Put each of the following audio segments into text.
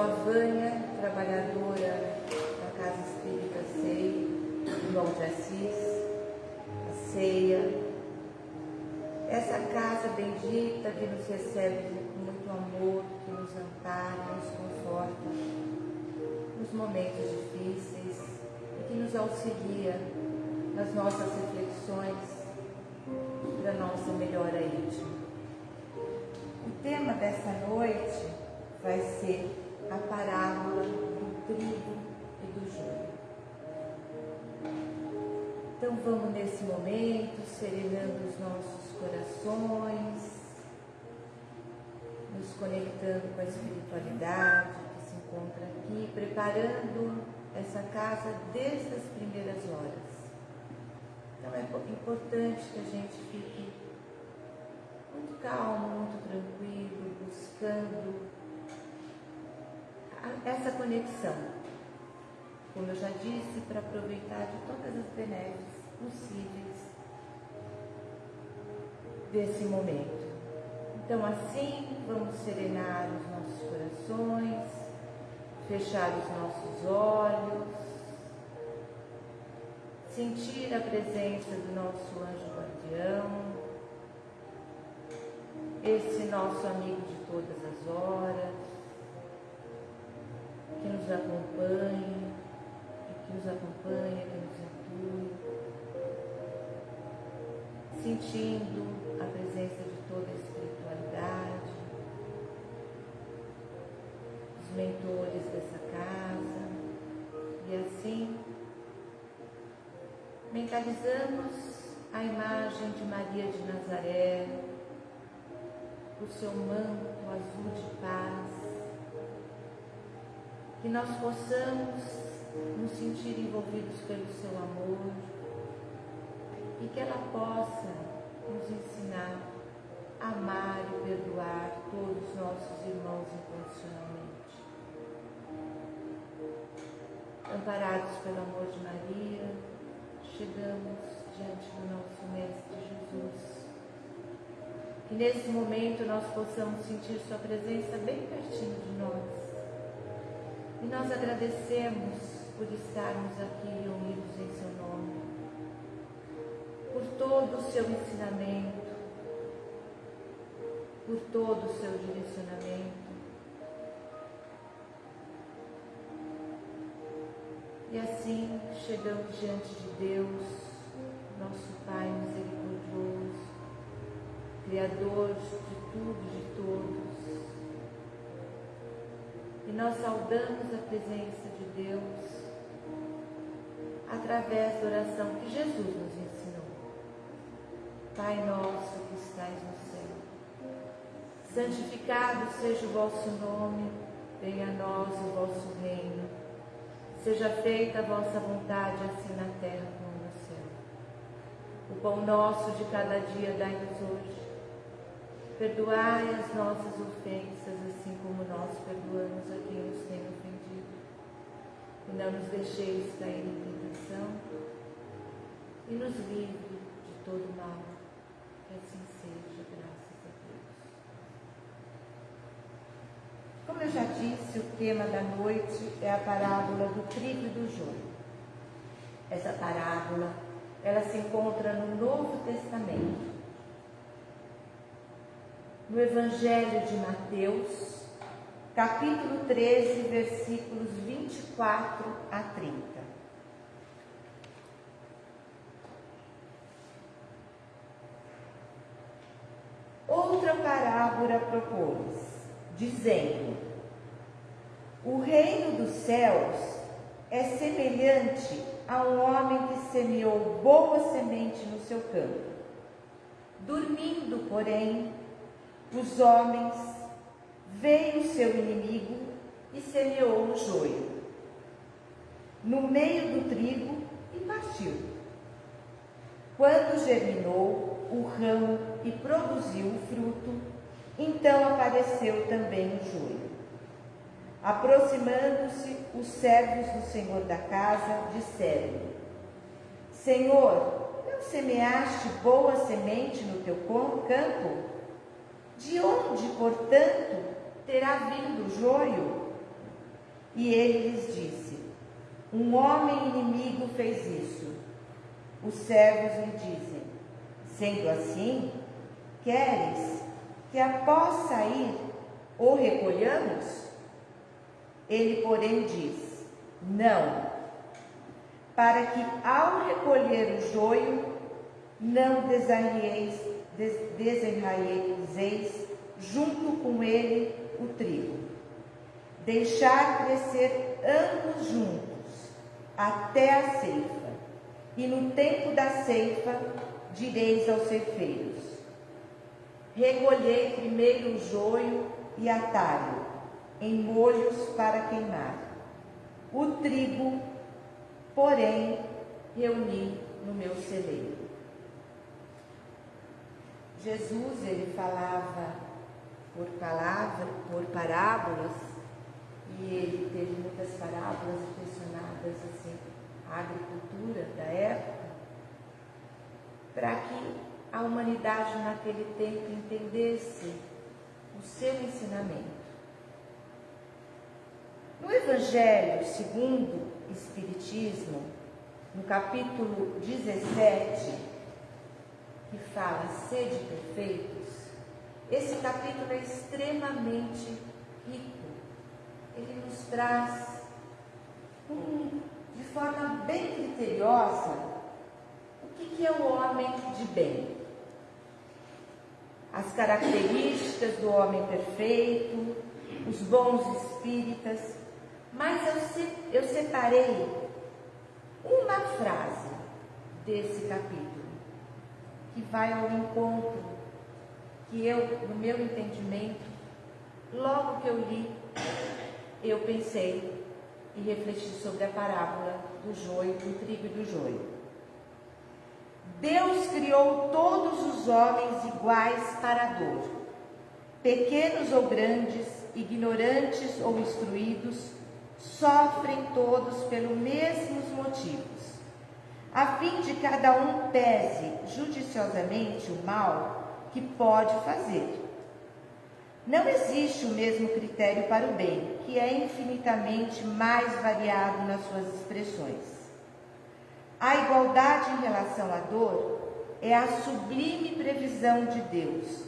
sou a Vânia, trabalhadora da Casa Espírita Sei, irmão de Assis, a ceia. Essa casa bendita que nos recebe com muito amor, que nos ampara, nos conforta nos momentos difíceis e que nos auxilia nas nossas reflexões para nossa melhora íntima. O tema desta noite vai ser a parábola do trigo e do joio. Então vamos nesse momento serenando os nossos corações, nos conectando com a espiritualidade que se encontra aqui, preparando essa casa desde as primeiras horas então é importante que a gente fique muito calmo, muito tranquilo, buscando essa conexão. Como eu já disse, para aproveitar de todas as benesses possíveis desse momento. Então, assim, vamos serenar os nossos corações, fechar os nossos olhos sentir a presença do nosso anjo guardião, esse nosso amigo de todas as horas, que nos acompanha, que nos acompanha, que nos atue, sentindo a presença de toda a espiritualidade, os mentores dessa casa, e assim mentalizamos a imagem de Maria de Nazaré, o seu manto azul de paz, que nós possamos nos sentir envolvidos pelo seu amor e que ela possa nos ensinar a amar e perdoar todos os nossos irmãos incondicionalmente. Amparados pelo amor de Maria, chegamos diante do nosso Mestre Jesus. Que nesse momento nós possamos sentir Sua presença bem pertinho de nós. E nós agradecemos por estarmos aqui reunidos em Seu nome, por todo o Seu ensinamento, por todo o Seu direcionamento E assim chegamos diante de Deus, nosso Pai misericordioso, Criador de tudo, de todos. E nós saudamos a presença de Deus através da oração que Jesus nos ensinou. Pai nosso que estais no céu, santificado seja o vosso nome, venha a nós o vosso reino Seja feita a vossa vontade, assim na terra como no céu. O pão nosso de cada dia dai-nos hoje. Perdoai as nossas ofensas, assim como nós perdoamos a quem nos tem ofendido. E não nos deixeis cair em tentação, e nos livre de todo mal. Que assim seja, graças a Deus. Como eu já disse, o tema da noite é a parábola do trigo e do joio. Essa parábola, ela se encontra no Novo Testamento. No Evangelho de Mateus, capítulo 13, versículos 24 a 30. Outra parábola propôs dizendo: O reino dos céus é semelhante a um homem que semeou boa semente no seu campo. Dormindo, porém, os homens, veio o seu inimigo e semeou o joio no meio do trigo e partiu. Quando germinou o ramo e produziu o fruto, então apareceu também o joio. Aproximando-se, os servos do senhor da casa disseram: Senhor, não semeaste boa semente no teu campo? De onde, portanto, terá vindo o joio? E ele lhes disse: Um homem inimigo fez isso. Os servos lhe dizem: Sendo assim, queres que após sair o recolhamos? Ele, porém, diz: Não, para que ao recolher o joio não desenraieis, desenraieis junto com ele o trigo. Deixar crescer ambos juntos até a ceifa. E no tempo da ceifa direis aos ceifeiros: Recolhei primeiro o joio e atalho em molhos para queimar. O trigo, porém, reuni no meu celeiro. Jesus ele falava por palavra, por parábolas, e ele teve muitas parábolas relacionadas assim à agricultura da época, para que a humanidade naquele tempo entendesse o seu ensinamento. No Evangelho segundo o Espiritismo, no capítulo 17, que fala sede perfeitos, esse capítulo é extremamente rico. Ele nos traz um, de forma bem criteriosa o que, que é o homem de bem. As características do homem perfeito, os bons espíritas, mas eu, eu separei uma frase desse capítulo que vai ao encontro que eu, no meu entendimento, logo que eu li, eu pensei e refleti sobre a parábola do joio, do trigo e do joio. Deus criou todos os homens iguais para a dor, pequenos ou grandes, ignorantes ou instruídos, sofrem todos pelos mesmos motivos, a fim de cada um pese judiciosamente o mal que pode fazer. Não existe o mesmo critério para o bem, que é infinitamente mais variado nas suas expressões. A igualdade em relação à dor é a sublime previsão de Deus,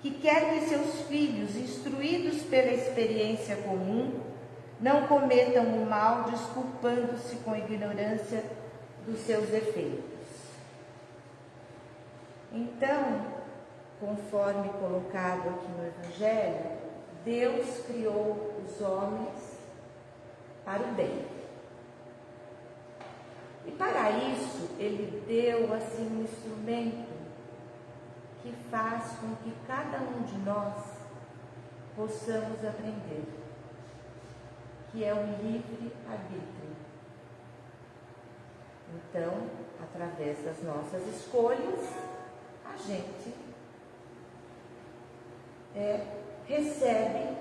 que quer que seus filhos, instruídos pela experiência comum, não cometam o mal desculpando-se com ignorância dos seus efeitos. Então, conforme colocado aqui no Evangelho, Deus criou os homens para o bem. E para isso, Ele deu assim um instrumento que faz com que cada um de nós possamos aprender que é o livre arbítrio. Então, através das nossas escolhas, a gente é, recebe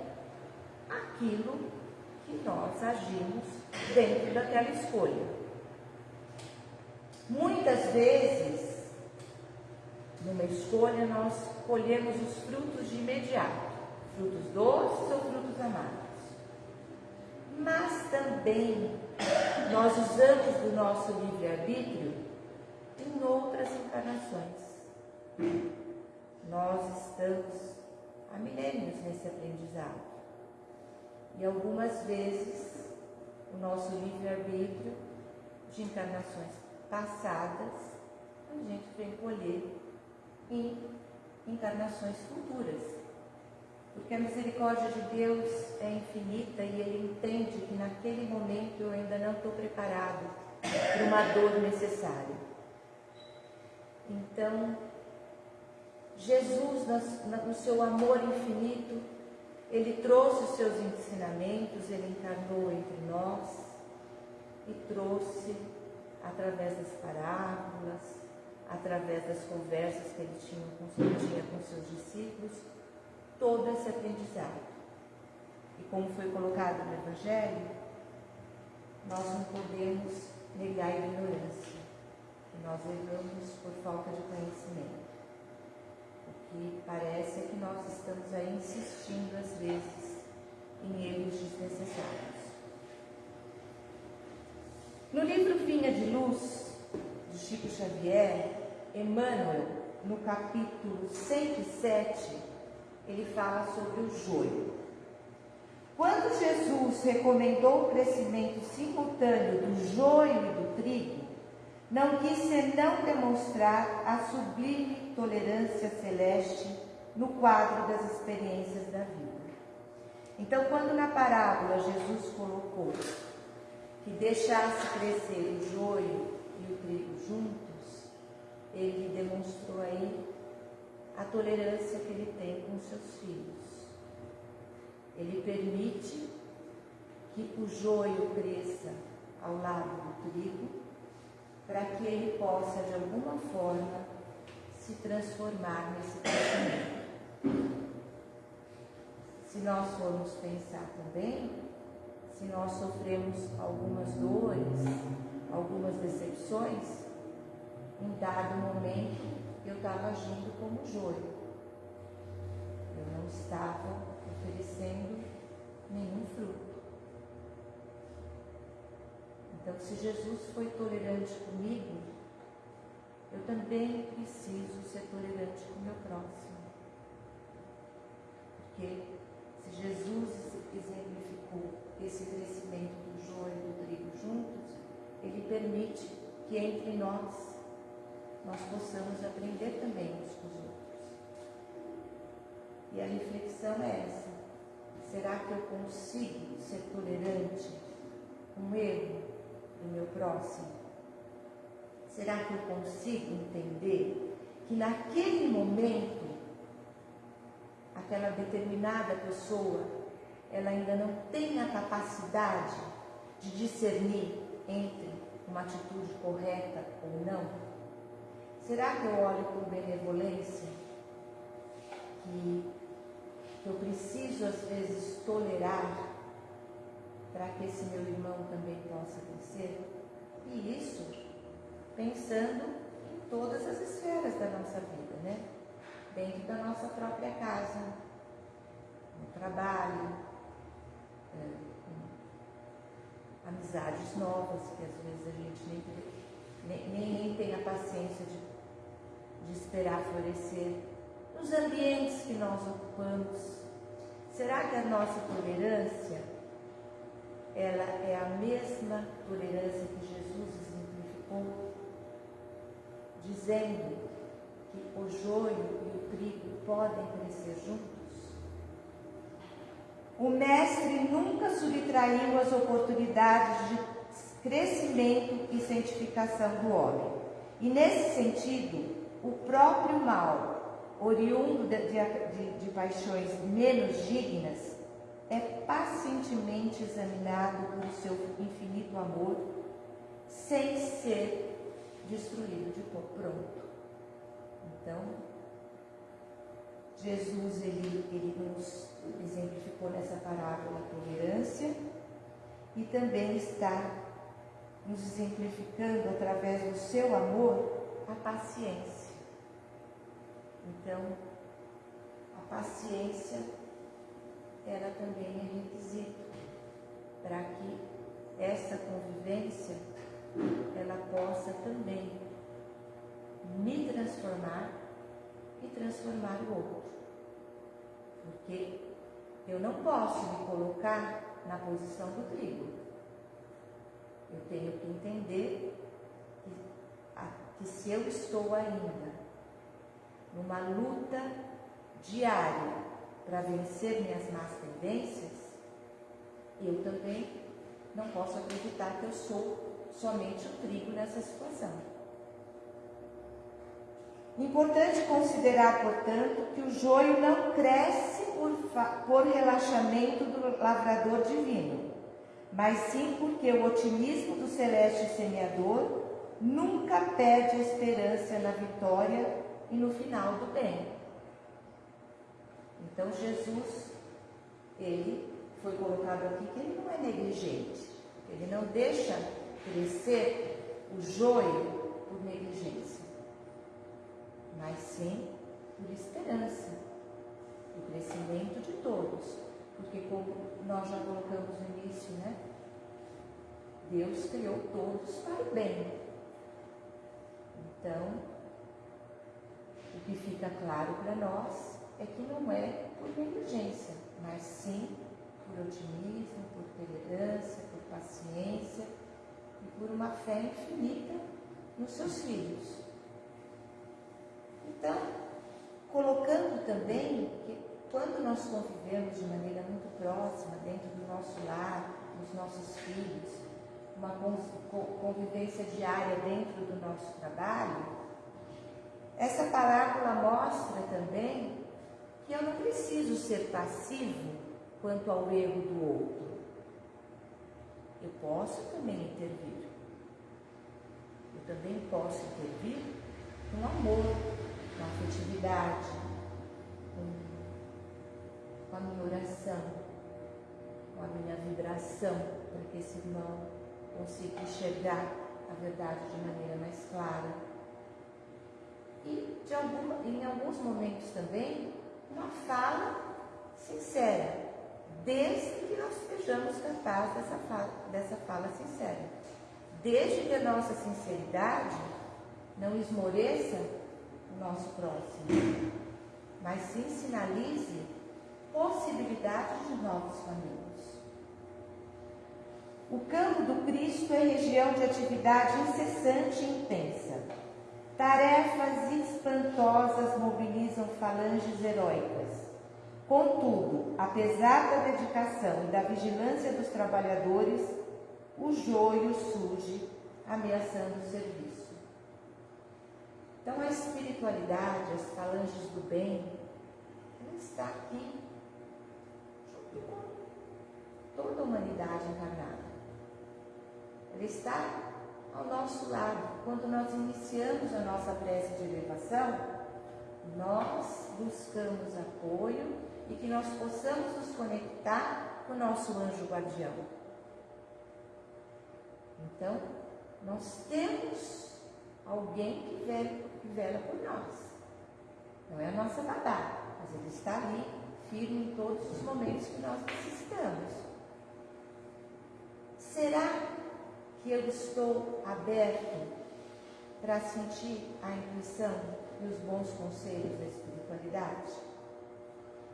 aquilo que nós agimos dentro daquela escolha. Muitas vezes, numa escolha, nós colhemos os frutos de imediato, frutos doces ou frutos amargos mas também nós usamos do nosso livre-arbítrio em outras encarnações. Nós estamos há milênios nesse aprendizado. E algumas vezes o nosso livre-arbítrio de encarnações passadas a gente vem colher em encarnações futuras. Porque a misericórdia de Deus é infinita e Ele entende que naquele momento eu ainda não estou preparado para uma dor necessária. Então, Jesus, no seu amor infinito, Ele trouxe os seus ensinamentos, Ele encarnou entre nós e trouxe através das parábolas, através das conversas que ele tinha tinha com seus discípulos, todo esse aprendizado. E como foi colocado no Evangelho, nós não podemos negar a ignorância, que nós erramos por falta de conhecimento. O que parece é que nós estamos aí insistindo às vezes em erros desnecessários. No livro Vinha de Luz, de Chico Xavier, Emmanuel, no capítulo 107, ele fala sobre o joio. Quando Jesus recomendou o crescimento simultâneo do joio e do trigo, não quis senão demonstrar a sublime tolerância celeste no quadro das experiências da vida. Então, quando na parábola Jesus colocou que deixasse crescer o joio e o trigo juntos, ele demonstrou aí a tolerância que ele tem com seus filhos. Ele permite que o joio cresça ao lado do trigo, para que ele possa, de alguma forma, se transformar nesse crescimento. Se nós formos pensar também, se nós sofremos algumas dores, algumas decepções, em dado momento eu estava agindo como joio. Eu não estava oferecendo nenhum fruto. Então, se Jesus foi tolerante comigo, eu também preciso ser tolerante com o meu próximo. Porque se Jesus exemplificou esse crescimento do joio e do trigo juntos, ele permite que entre nós nós possamos aprender também uns com os outros. E a reflexão é essa: será que eu consigo ser tolerante com o erro do meu próximo? Será que eu consigo entender que naquele momento aquela determinada pessoa ela ainda não tem a capacidade de discernir entre uma atitude correta ou não? Será que eu olho com benevolência que, eu preciso às vezes tolerar para que esse meu irmão também possa crescer? E isso pensando em todas as esferas da nossa vida, né? Dentro da nossa própria casa, no trabalho, é, amizades novas, que às vezes a gente nem, nem, nem tem a paciência de, de esperar florescer, nos ambientes que nós ocupamos. Será que a nossa tolerância ela é a mesma tolerância que Jesus exemplificou, dizendo que o joio e o trigo podem crescer juntos? O Mestre nunca subtraiu as oportunidades de crescimento e santificação do homem. E nesse sentido, o próprio mal, oriundo de, de, de paixões menos dignas, é pacientemente examinado por seu infinito amor, sem ser destruído de pronto. Então, Jesus ele, ele nos exemplificou nessa parábola a tolerância e também está nos exemplificando através do seu amor a paciência. Então, a paciência ela também é requisito para que essa convivência ela possa também me transformar e transformar o outro. Porque eu não posso me colocar na posição do trigo. Eu tenho que entender que, que se eu estou ainda numa luta diária para vencer minhas más tendências, eu também não posso acreditar que eu sou somente o trigo nessa situação. Importante considerar, portanto, que o joio não cresce por, por relaxamento do lavrador divino, mas sim porque o otimismo do celeste semeador nunca perde esperança na vitória e no final do bem. Então Jesus, ele foi colocado aqui que ele não é negligente, ele não deixa crescer o joio por negligência mas sim por esperança, o crescimento de todos. Porque como nós já colocamos no início, né? Deus criou todos para o bem. Então, o que fica claro para nós é que não é por negligência, mas sim por otimismo, por tolerância, por paciência e por uma fé infinita nos seus filhos. Então, colocando também que quando nós convivemos de maneira muito próxima dentro do nosso lar, dos nossos filhos, uma convivência diária dentro do nosso trabalho, essa parábola mostra também que eu não preciso ser passivo quanto ao erro do outro. Eu posso também intervir. Eu também posso intervir com amor, com afetividade, com, com a minha oração, com a minha vibração, para que esse irmão consiga enxergar a verdade de maneira mais clara. De em alguns momentos também, uma fala sincera, desde que nós sejamos capazes dessa fala, dessa fala sincera. Desde que a nossa sinceridade não esmoreça o nosso próximo, mas sim sinalize possibilidades de novos caminhos. O campo do Cristo é região de atividade incessante e intensa. Tarefas espantosas mobilizam falanges heróicas. Contudo, apesar da dedicação e da vigilância dos trabalhadores, o joio surge ameaçando o serviço. Então, a espiritualidade, as falanges do bem, ela está aqui, junto com toda a humanidade encarnada. Ela está ao nosso lado. Quando nós iniciamos a nossa prece de elevação, nós buscamos apoio e que nós possamos nos conectar com o nosso anjo guardião. Então, nós temos alguém que vela, que vela por nós. Não é a nossa babá, mas ele está ali, firme em todos os momentos que nós necessitamos. Será que eu estou aberto para sentir a intuição e os bons conselhos da espiritualidade?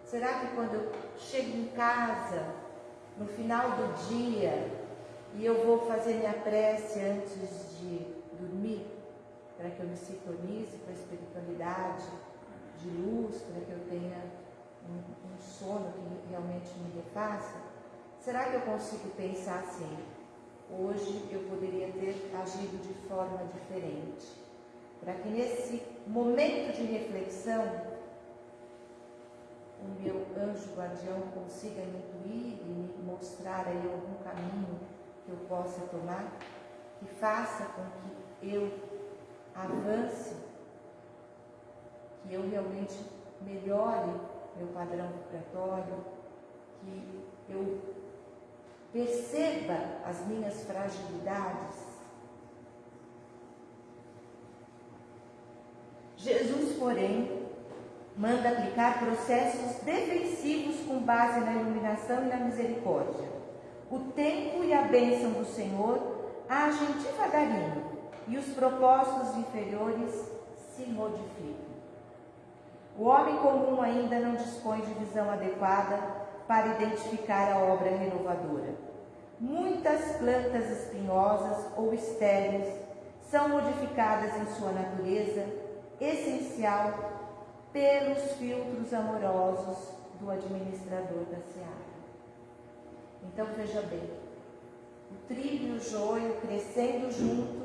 Será que quando eu chego em casa, no final do dia, e eu vou fazer minha prece antes de dormir, para que eu me sintonize com a espiritualidade de luz, para que eu tenha um, um sono que realmente me refaça? Será que eu consigo pensar assim? Hoje eu poderia ter agido de forma diferente. Para que nesse momento de reflexão, o meu anjo guardião consiga me intuir e me mostrar aí algum caminho que eu possa tomar, que faça com que eu avance, que eu realmente melhore meu padrão vibratório, que eu perceba as minhas fragilidades. Jesus, porém, manda aplicar processos defensivos com base na iluminação e na misericórdia. O tempo e a bênção do Senhor agem devagarinho e os propósitos inferiores se modificam. O homem comum ainda não dispõe de visão adequada para identificar a obra renovadora. Muitas plantas espinhosas ou estéreis são modificadas em sua natureza essencial pelos filtros amorosos do administrador da seara. Então veja bem, o trigo e o joio crescendo junto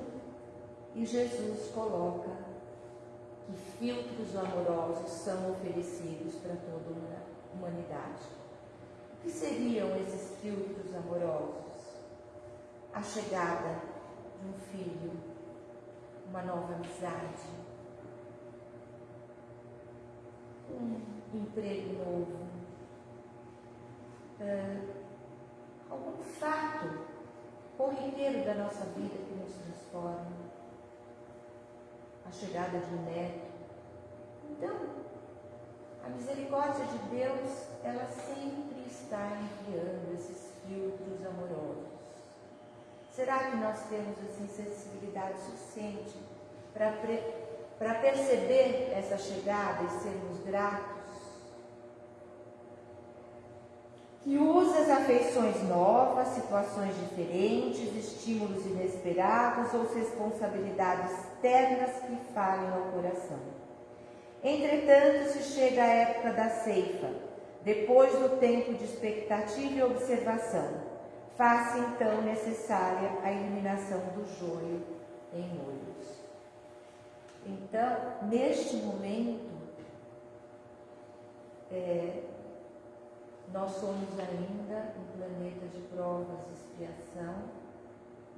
e Jesus coloca que filtros amorosos são oferecidos para toda a humanidade. O que seriam esses filtros amorosos? A chegada de um filho, uma nova amizade, um emprego novo, uh, algum fato corriqueiro da nossa vida que nos transforma, a chegada de um neto. Então, a misericórdia de Deus, ela sempre está enviando esses filtros amorosos. Será que nós temos assim sensibilidade suficiente para para perceber essa chegada e sermos gratos? Que usa as afeições novas, situações diferentes, estímulos inesperados ou responsabilidades externas que falem ao coração. Entretanto, se chega a época da ceifa, depois do tempo de expectativa e observação, faz-se então necessária a eliminação do joio em molhos. Então, neste momento, é, nós somos ainda um planeta de provas e expiação,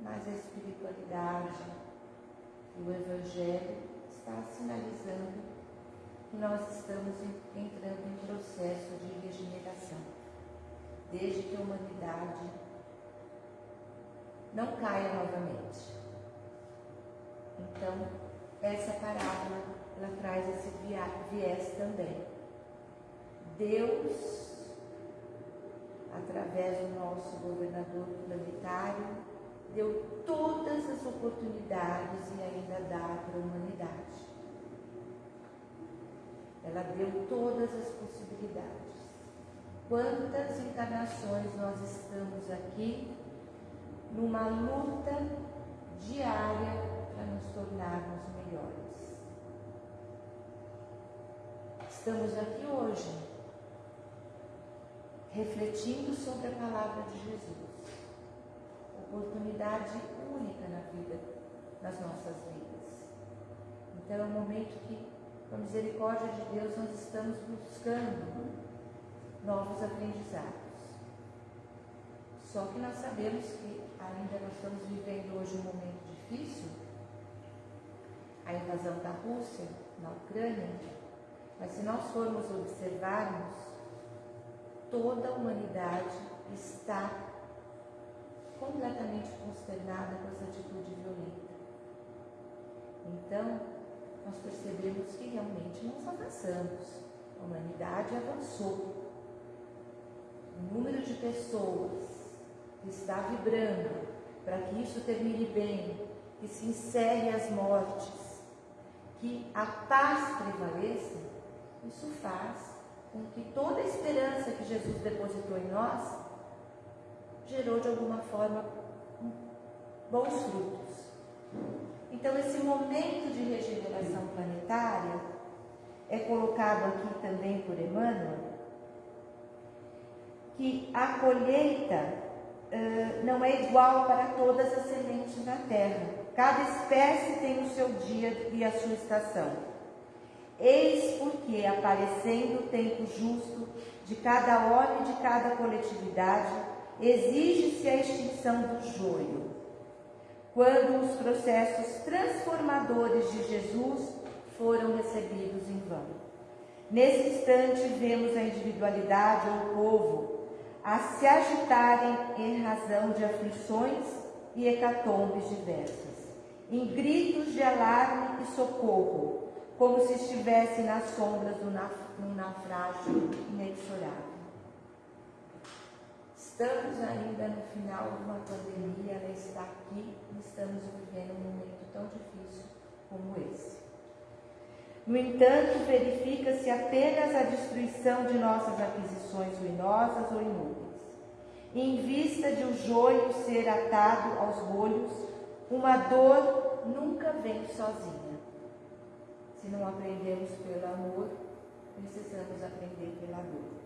mas a espiritualidade e o Evangelho está sinalizando nós estamos entrando em processo de regeneração, desde que a humanidade não caia novamente. Então, essa parábola ela traz esse viés também. Deus através do nosso governador planetário, deu todas as oportunidades e ainda dá para a humanidade. Ela deu todas as possibilidades. Quantas encarnações nós estamos aqui numa luta diária para nos tornarmos melhores. Estamos aqui hoje refletindo sobre a palavra de Jesus. Oportunidade única na vida, nas nossas vidas. Então é um momento que, a misericórdia de Deus, nós estamos buscando novos aprendizados. Só que nós sabemos que ainda nós estamos vivendo hoje um momento difícil, a invasão da Rússia na Ucrânia, mas se nós formos observarmos, toda a humanidade está completamente consternada com essa atitude violenta. Então, nós percebemos que realmente nós avançamos. A humanidade avançou. O número de pessoas que está vibrando para que isso termine bem, que se encerre as mortes, que a paz prevaleça, isso faz com que toda a esperança que Jesus depositou em nós gerou de alguma forma bons frutos. Então, esse momento de regeneração planetária é colocado aqui também por Emmanuel, que a colheita uh, não é igual para todas as sementes na terra. Cada espécie tem o seu dia e a sua estação. Eis porque, aparecendo o tempo justo de cada homem e de cada coletividade, exige-se a extinção do joio. Quando os processos transformadores de Jesus foram recebidos em vão. Nesse instante, vemos a individualidade ou o povo a se agitarem em razão de aflições e hecatombes diversas, em gritos de alarme e socorro, como se estivesse nas sombras de um naufrágio inexorável. Estamos ainda no final de uma pandemia, ela está aqui e estamos vivendo um momento tão difícil como esse. No entanto, verifica-se apenas a destruição de nossas aquisições ruinosas ou inúteis. Em vista de o joio ser atado aos bolhos, uma dor nunca vem sozinha. Se não aprendemos pelo amor, precisamos aprender pela dor.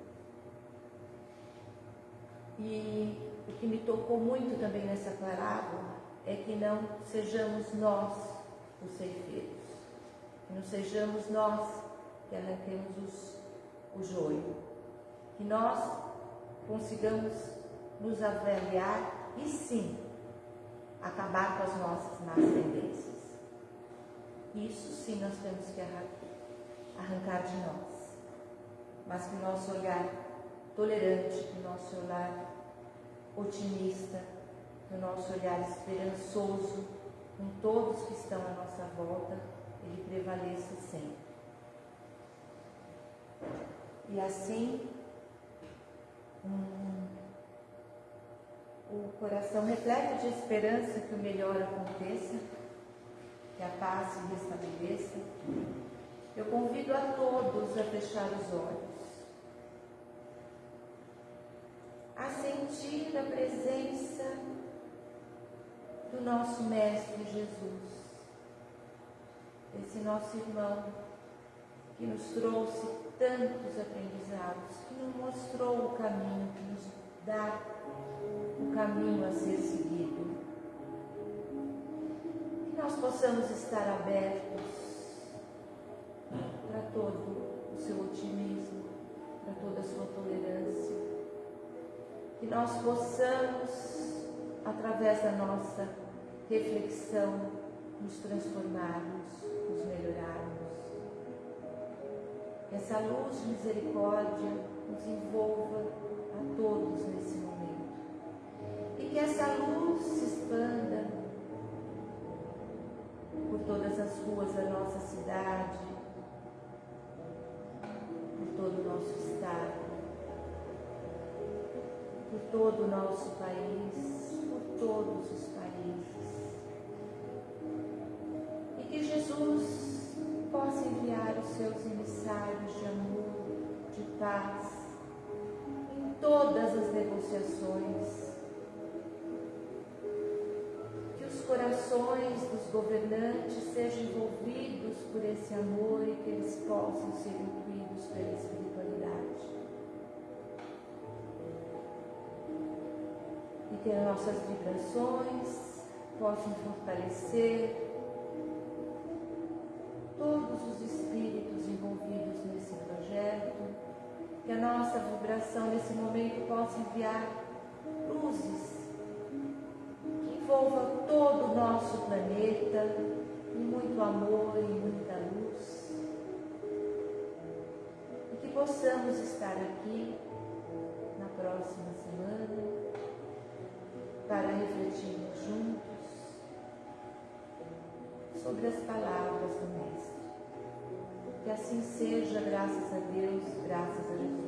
E o que me tocou muito também nessa parábola é que não sejamos nós os ceifeiros, que não sejamos nós que arranquemos os, o joio, que nós consigamos nos avaliar e sim acabar com as nossas más tendências. Isso sim nós temos que arrancar de nós. Mas que o nosso olhar tolerante, que o nosso olhar otimista, que o nosso olhar esperançoso com todos que estão à nossa volta, ele prevaleça sempre. E assim, um, o coração repleto de esperança que o melhor aconteça, que a paz se restabeleça, eu convido a todos a fechar os olhos, a sentir a presença do nosso Mestre Jesus, esse nosso irmão que nos trouxe tantos aprendizados, que nos mostrou o caminho, que nos dá o caminho a ser seguido. Que nós possamos estar abertos para todo o seu otimismo, para toda a sua tolerância. Que nós possamos, através da nossa reflexão, nos transformarmos, nos melhorarmos. Que essa luz de misericórdia nos envolva a todos nesse momento. E que essa luz se expanda por todas as ruas da nossa cidade, por todo o nosso estado, por todo o nosso país, por todos os países. Seus emissários de amor, de paz, em todas as negociações. Que os corações dos governantes sejam envolvidos por esse amor e que eles possam ser incluídos pela espiritualidade. E que as nossas vibrações possam fortalecer todos os nossa vibração nesse momento possa enviar luzes que envolva todo o nosso planeta em muito amor e muita luz. E que possamos estar aqui na próxima semana para refletirmos juntos sobre as palavras do Mestre. Que assim seja, graças a Deus, graças a Jesus.